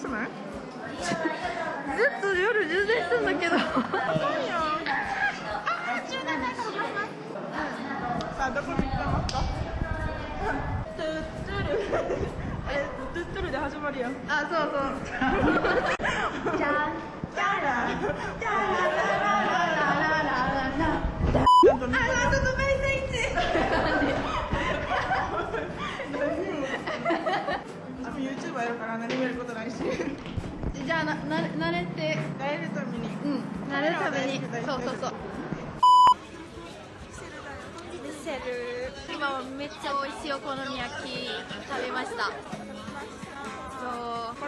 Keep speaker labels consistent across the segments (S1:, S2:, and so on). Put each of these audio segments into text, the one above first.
S1: くない？ずっと夜充電してんだけど。さあどこに行ってます。かトゥットゥルえトゥットゥルで始まるやん。あそうそうじゃんじゃらじゃらららららららあ、ちょっとメイスイッチあの YouTuber やるから何もやることないし
S2: じゃあなな慣れて
S1: 慣れるために
S2: うんにそう。そうそう。
S1: セル
S2: 今めっちゃ美味しいお好み焼き食べました。そう。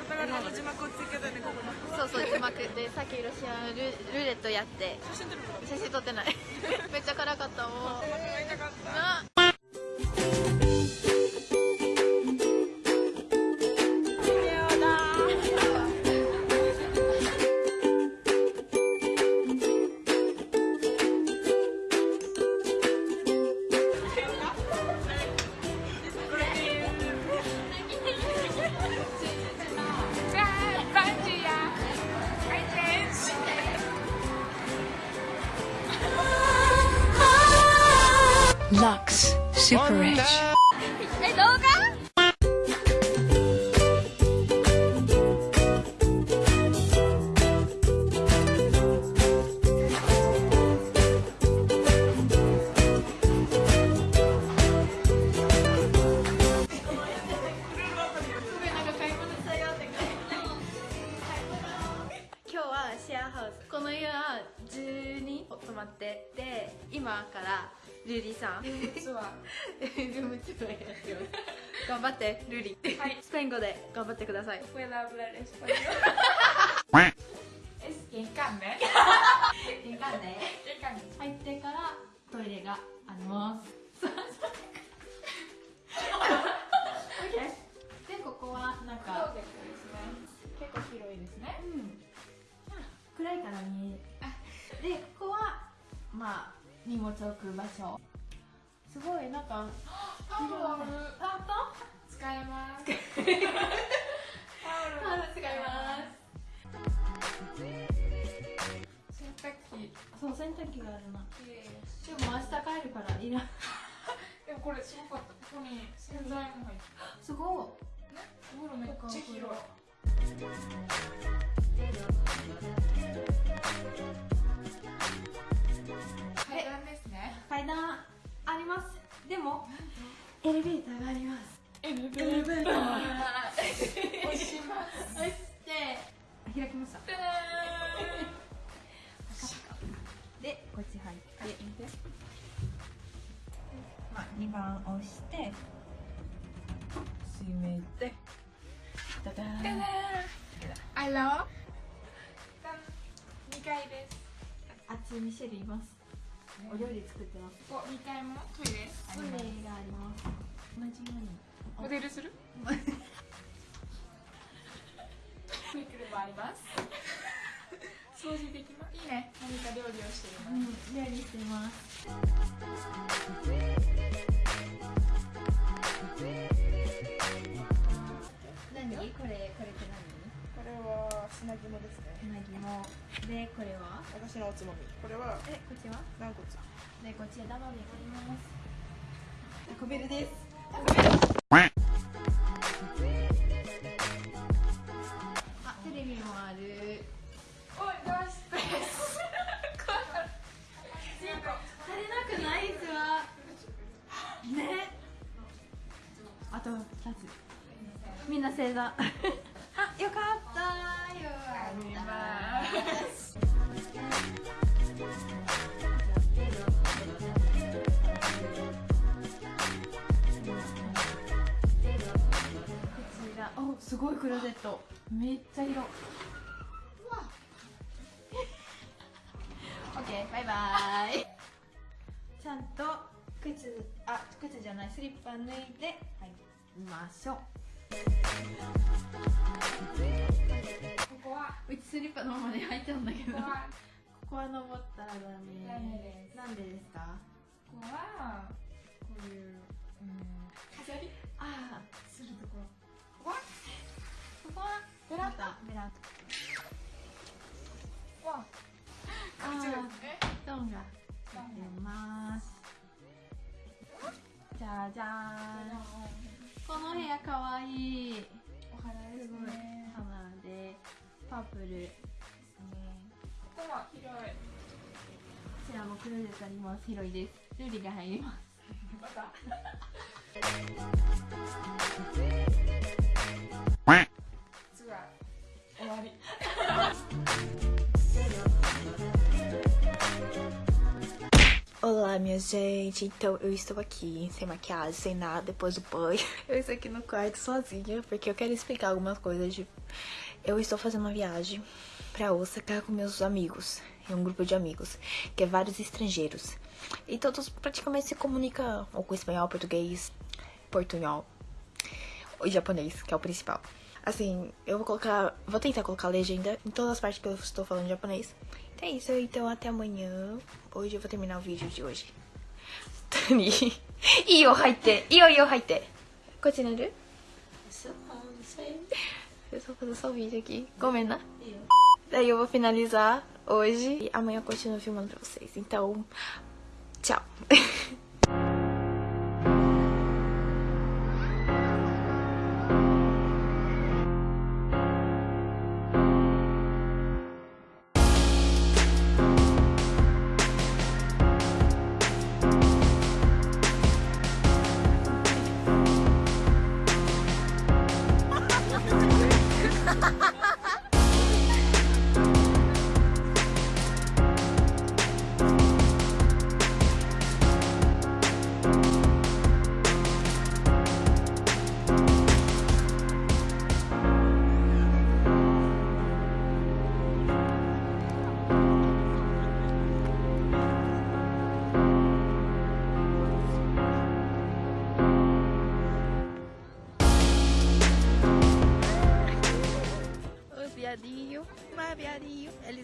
S1: 字幕をつけたねここに
S2: そうそう字幕。でさっきロシアンルルーレットやって。
S1: 写真撮
S2: ってない。めっちゃ辛かったはシェアハウス。この家は10人泊まってで今からルリさん。ルームツアールームツアーやってます。頑張ってルリ、スペイン語で頑張ってください. 入ってからトイレがあります荷物置く場所すごいなんか
S3: タオル
S2: あと
S3: 使えます。
S2: タオル使います
S3: 洗濯機。
S2: そう洗濯機があるなでも明日帰るからいらん
S3: でもこれすごかった。ここに洗剤も入って
S2: すご
S3: る。ね？お風呂めっちゃ広い。ね。
S2: い階段あります。でもエレベーターがあります。
S3: エレベ
S2: ーター。
S3: 押します。
S2: 押して。開きました。でこっち入って。まあ2番押して。閉めて。ダダーン。
S3: あら。二階です。
S2: あっちミシェルいますお料理作ってます
S3: ここ二階もトイレ。
S2: トイレがあります同じように
S3: モデルする？クイックルもあります。掃除できます。いいね。何か料理をしてるの。
S2: うん料理してます
S1: は砂肝ですね。
S2: 何うなぎも。でこれは？
S1: 私のおつまみ。これは
S2: えこっちは？
S1: 軟骨。
S2: でこっちはダマであります。タコベルです。あテレビもある。
S3: おい、ナイス。ペース。
S2: 足りなくない？っすわね。あと2つ。みんな正座。あよかったおすごいクローゼット。めっちゃ広オッケーバイバイ。ちゃんと靴あ靴じゃない。スリッパ脱いで入りましょううちスリッパのままで入っちゃうんだけどこ
S3: ここは、
S2: 登ったらダメ
S3: ダメです
S2: なんでですか？
S3: ここは、こういう、うん、飾り？
S2: ああ
S3: するところ。ここは、
S2: ここは
S3: ベランダ。ベラー
S4: わ
S3: トあ
S4: 違う
S3: ーストーンが出ますじゃじゃーんこの部屋かわいい パープルですね
S4: ここは広い
S3: こちらもクローゼットあります広いですルリが入ります
S4: またツアー終わり
S2: Olá, minha gente. Então, eu estou aqui sem maquiagem, sem nada, depois do banho. Eu estou aqui no quarto sozinha, porque eu quero explicar algumas coisas. De... eu estou fazendo uma viagem para Osaka com meus amigos, é um grupo de amigos, que é vários estrangeiros. E todos praticamente se comunicam ou com espanhol, português, portunhol e japonês, que é o principal. Assim, eu vou colocar, vou tentar colocar a legenda em todas as partes que eu estou falando japonês. Então é isso, então até amanhã. Hoje eu vou terminar o vídeo de hoje. Tani, iyo haite, iyo iyo haite. Continuando? Não, não sei. Eu só fazer só o vídeo aqui. Comenta. Daí eu vou finalizar hoje e amanhã eu continuo filmando pra vocês. Então, tchau.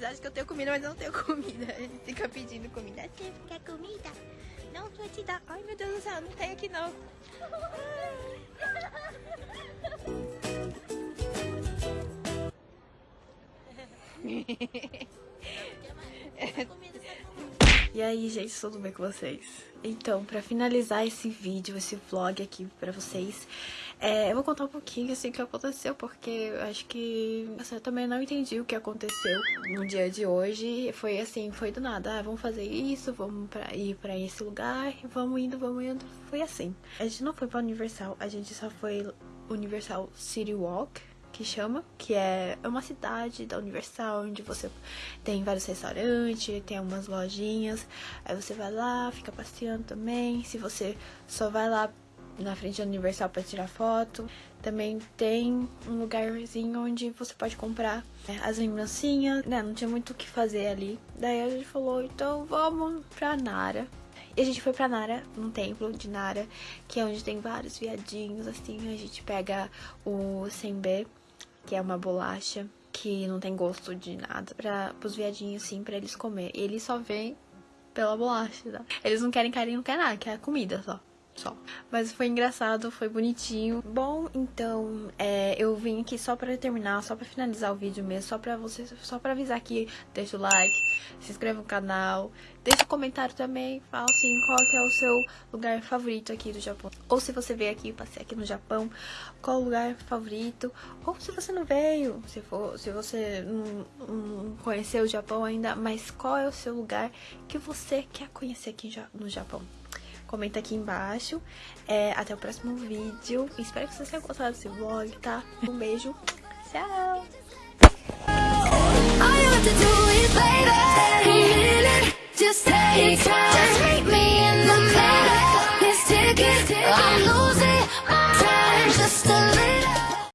S2: Eles acham que eu tenho comida, mas eu não tenho comida. Eles ficam pedindo comida. Você quer comida? Não vou te dar. Ai, meu Deus do céu, não tem aqui não. E aí, gente, tudo bem com vocês? Então, pra finalizar esse vídeo, esse vlog aqui pra vocês, é, eu vou contar um pouquinho assim que aconteceu, porque eu acho que assim, eu também não entendi o que aconteceu no dia de hoje. Foi assim, foi do nada, ah, vamos fazer isso, vamos pra, ir pra esse lugar, vamos indo, vamos indo. Foi assim. A gente não foi pra Universal, a gente só foi Universal City Walk, que chama, que é uma cidade da Universal, onde você tem vários restaurantes, tem umas lojinhas, aí você vai lá, fica passeando também. Se você só vai lá na frente da Universal para tirar foto, também tem um lugarzinho onde você pode comprar é, as lembrancinhas, né? Não tinha muito o que fazer ali. Daí a gente falou, então vamos pra Nara. E a gente foi pra Nara, num templo de Nara, que é onde tem vários viadinhos, assim. A gente pega o senbê, que é uma bolacha que não tem gosto de nada, para os viadinhos, assim, pra eles comer. E eles só vêm pela bolacha, tá? Eles não querem carinho, não querem nada, quer comida só. Só. Mas foi engraçado, foi bonitinho. Bom, então, é, eu vim aqui só pra terminar, só pra finalizar o vídeo mesmo, só pra vocês, só pra avisar que deixa o like, se inscreva no canal, deixa um comentário também, fala assim, qual que é o seu lugar favorito aqui do Japão. Ou se você veio aqui, passei aqui no Japão, qual o lugar favorito, ou se você não veio, se, for, se você não, não conheceu o Japão ainda, mas qual é o seu lugar que você quer conhecer aqui no Japão comenta aqui embaixo. É, até o próximo vídeo. Espero que vocês tenham gostado desse vlog, tá? Um beijo. Tchau!
S5: I'm losing my time just a little